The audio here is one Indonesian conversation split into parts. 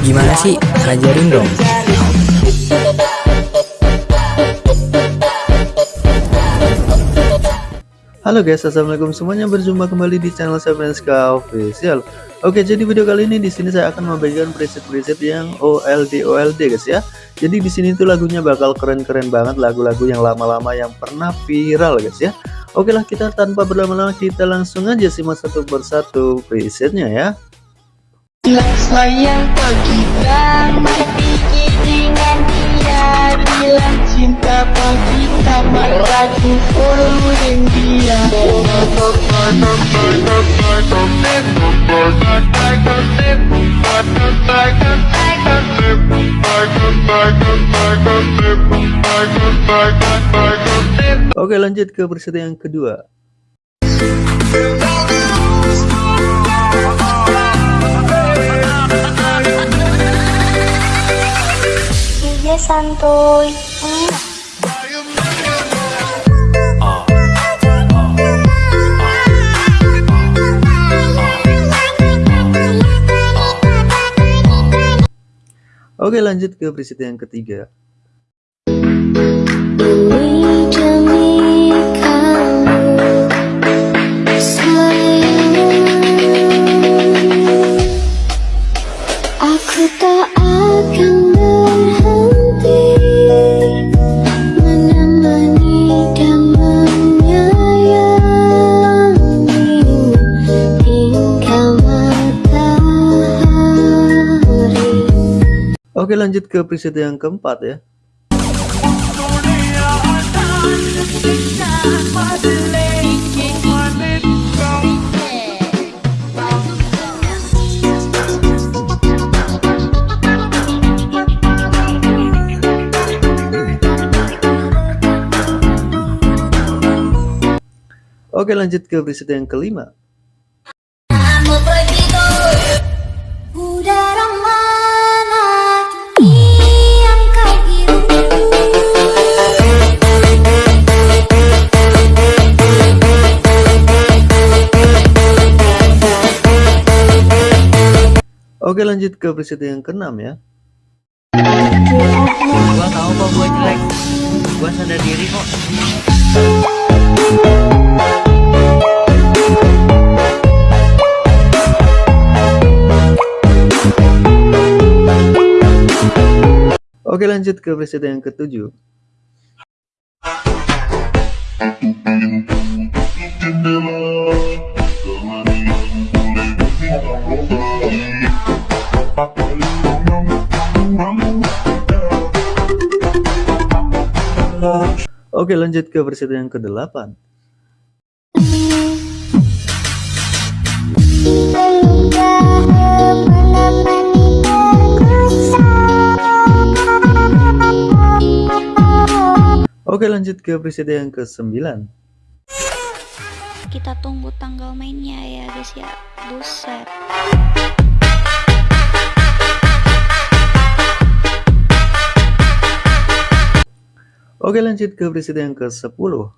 Gimana sih? Ajarin dong. Halo guys, assalamualaikum semuanya. Berjumpa kembali di channel saya Franska Official. Oke, jadi video kali ini di sini saya akan membagikan preset-preset yang OLD OLD guys ya. Jadi di sini tuh lagunya bakal keren-keren banget lagu-lagu yang lama-lama yang pernah viral guys ya. Oke lah kita tanpa berlama-lama kita langsung aja simak satu persatu presetnya ya. Sayang kita mati dengan dia bilang cinta kita meragu dengan dia Oke lanjut ke preset yang kedua Santuy. Oke lanjut ke preset yang ketiga Oke lanjut ke preset yang keempat ya. Oke lanjut ke preset yang kelima Oke lanjut ke preset yang keenam ya Gua tahu kok gua jelek. Gua sadar diri kok. Oke lanjut ke preset yang ketujuh Oke lanjut ke preset yang kedelapan. Oke lanjut ke preset yang ke sembilan kita tunggu tanggal mainnya ya guys ya. Buset Oke lanjut ke preset yang ke sepuluh.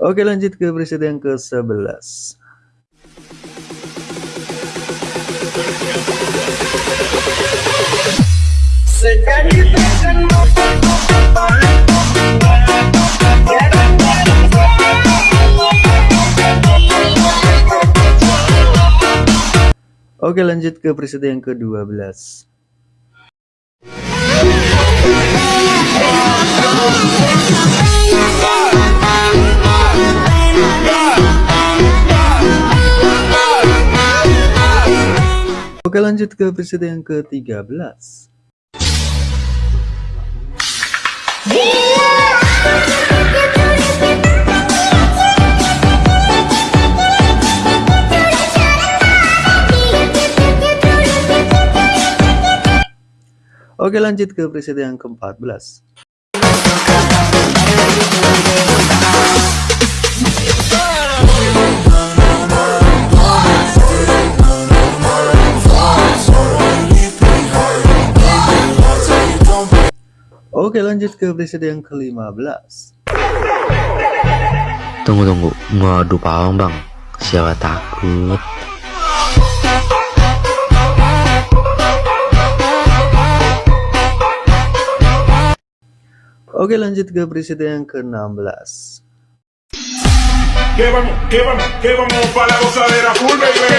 Oke lanjut ke preset yang ke sebelas Oke lanjut ke preset yang ke-12 Oke lanjut ke preset yang ke-13 Oke lanjut ke preset yang ke-14 Oke lanjut ke preset yang ke-15 Tunggu tunggu, ngadu pawang bang. Siapa takut? Oke lanjut ke preset yang ke-16 Que vamos, que vamos, que vamos para la gozadera full, baby.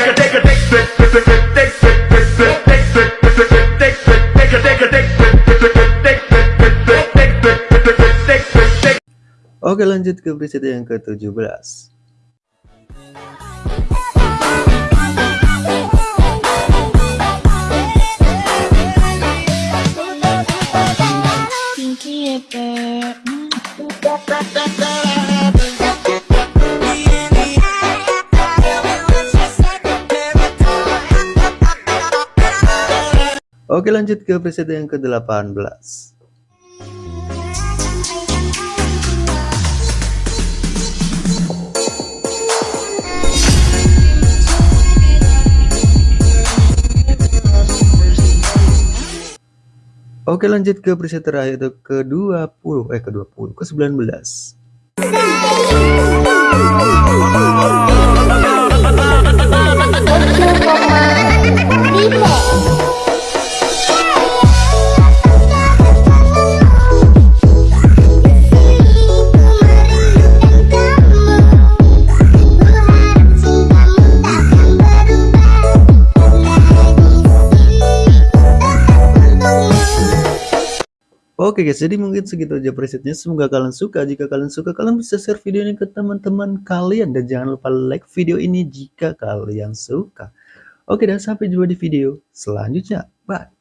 Oke lanjut ke preset yang ke-17 Oke lanjut ke preset yang ke-18 Oke lanjut ke preset terakhir itu ke-20 eh ke-20 ke-19 Oke guys, jadi mungkin segitu aja presetnya. Semoga kalian suka. Jika kalian suka, kalian bisa share video ini ke teman-teman kalian. Dan jangan lupa like video ini jika kalian suka. Oke, dan sampai jumpa di video selanjutnya. Bye.